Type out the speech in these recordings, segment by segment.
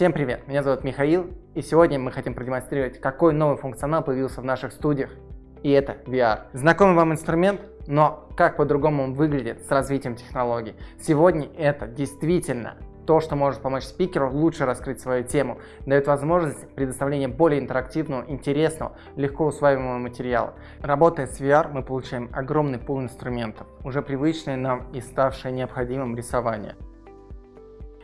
Всем привет, меня зовут Михаил, и сегодня мы хотим продемонстрировать, какой новый функционал появился в наших студиях, и это VR. Знакомый вам инструмент, но как по-другому он выглядит с развитием технологий. Сегодня это действительно то, что может помочь спикеру лучше раскрыть свою тему, дает возможность предоставления более интерактивного, интересного, легко усваиваемого материала. Работая с VR, мы получаем огромный пул инструментов, уже привычное нам и ставшее необходимым рисование.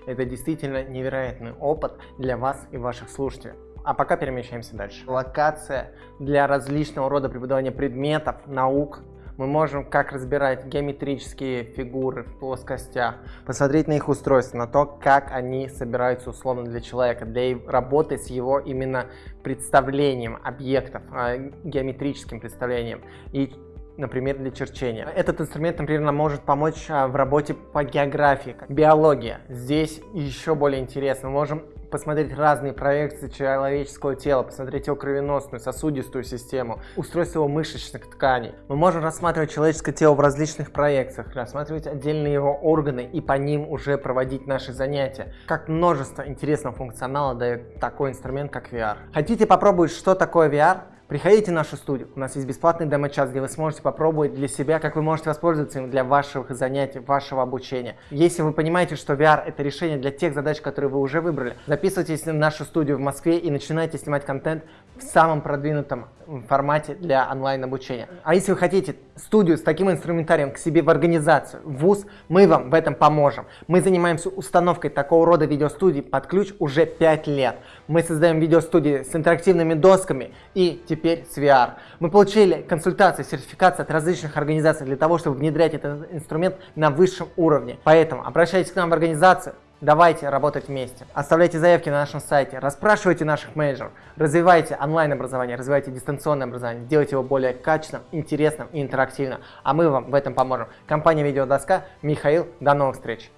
Это действительно невероятный опыт для вас и ваших слушателей. А пока перемещаемся дальше. Локация для различного рода преподавания предметов, наук. Мы можем как разбирать геометрические фигуры в плоскостях, посмотреть на их устройство, на то, как они собираются условно для человека, для работы с его именно представлением объектов, а, геометрическим представлением. И например, для черчения. Этот инструмент, например, нам может помочь а, в работе по географии, биология. Здесь еще более интересно. Мы можем посмотреть разные проекции человеческого тела, посмотреть его кровеносную, сосудистую систему, устройство его мышечных тканей. Мы можем рассматривать человеческое тело в различных проекциях, рассматривать отдельные его органы и по ним уже проводить наши занятия. Как множество интересного функционала дает такой инструмент, как VR. Хотите попробовать, что такое VR? Приходите в нашу студию, у нас есть бесплатный демо-час, где вы сможете попробовать для себя, как вы можете воспользоваться им для ваших занятий, вашего обучения. Если вы понимаете, что VR это решение для тех задач, которые вы уже выбрали, записывайтесь в нашу студию в Москве и начинайте снимать контент в самом продвинутом формате для онлайн-обучения. А если вы хотите студию с таким инструментарием к себе в организацию, в ВУЗ, мы вам в этом поможем. Мы занимаемся установкой такого рода видеостудий под ключ уже 5 лет. Мы создаем видеостудии с интерактивными досками и теперь с VR. Мы получили консультации, сертификации от различных организаций для того, чтобы внедрять этот инструмент на высшем уровне. Поэтому обращайтесь к нам в организацию, Давайте работать вместе. Оставляйте заявки на нашем сайте, расспрашивайте наших менеджеров, развивайте онлайн-образование, развивайте дистанционное образование, делайте его более качественным, интересным и интерактивным. А мы вам в этом поможем. Компания Видеодоска, Михаил, до новых встреч!